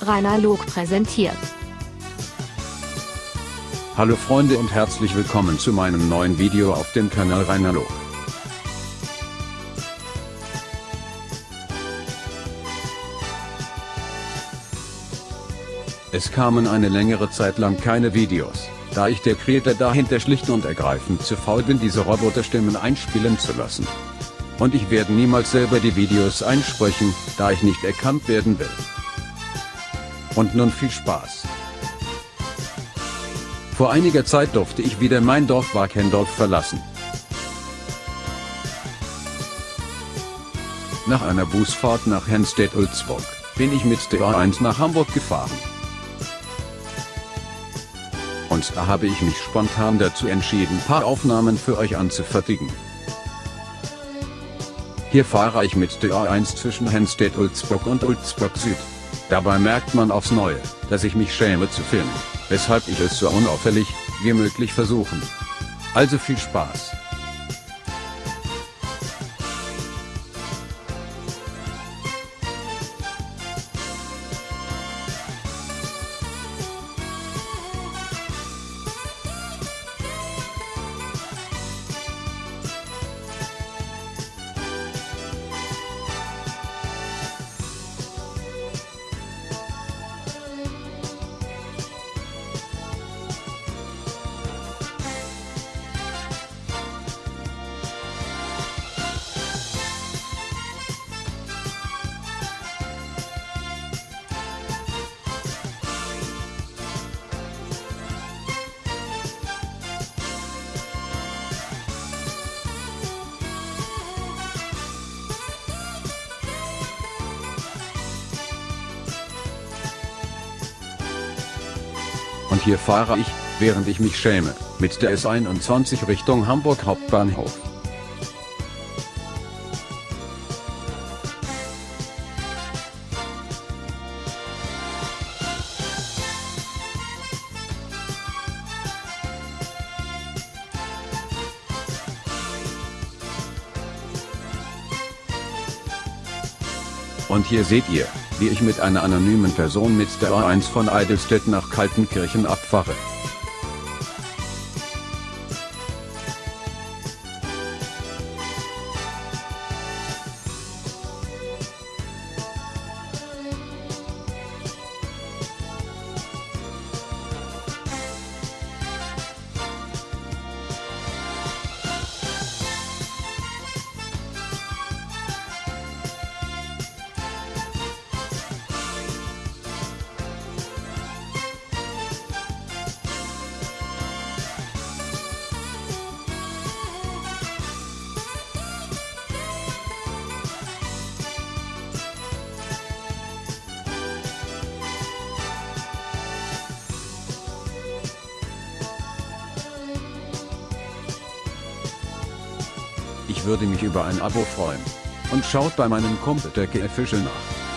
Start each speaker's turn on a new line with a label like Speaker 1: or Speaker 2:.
Speaker 1: Rainer Log präsentiert.
Speaker 2: Hallo Freunde und herzlich willkommen zu meinem neuen Video auf dem Kanal Rainer Log. Es kamen eine längere Zeit lang keine Videos, da ich der Creator dahinter schlicht und ergreifend zu faul bin diese Roboterstimmen einspielen zu lassen. Und ich werde niemals selber die Videos einsprechen, da ich nicht erkannt werden will. Und nun viel Spaß. Vor einiger Zeit durfte ich wieder mein Dorf Wakendorf verlassen. Nach einer Busfahrt nach Henstedt-Ulzburg, bin ich mit der A1 nach Hamburg gefahren. Und da habe ich mich spontan dazu entschieden paar Aufnahmen für euch anzufertigen. Hier fahre ich mit der A1 zwischen Henstedt-Ulzburg und Ulzburg Süd. Dabei merkt man aufs Neue, dass ich mich schäme zu filmen, weshalb ich es so unauffällig wie möglich versuchen. Also viel Spaß. Und hier fahre ich, während ich mich schäme, mit der S21 Richtung Hamburg Hauptbahnhof. Und hier seht ihr, wie ich mit einer anonymen Person mit der A1 von Eidelstedt nach Kaltenkirchen abfahre. Ich würde mich über ein Abo freuen. Und schaut bei meinem der Official nach.